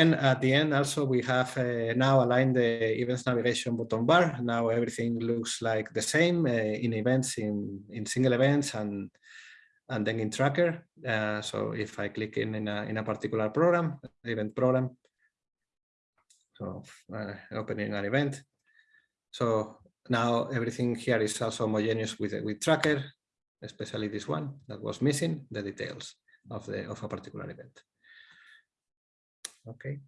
And at the end, also, we have uh, now aligned the events navigation button bar. Now everything looks like the same uh, in events, in, in single events, and and then in tracker. Uh, so if I click in in a, in a particular program, event program, so uh, opening an event. So now everything here is also homogeneous with with tracker, especially this one that was missing the details of the of a particular event. Okay,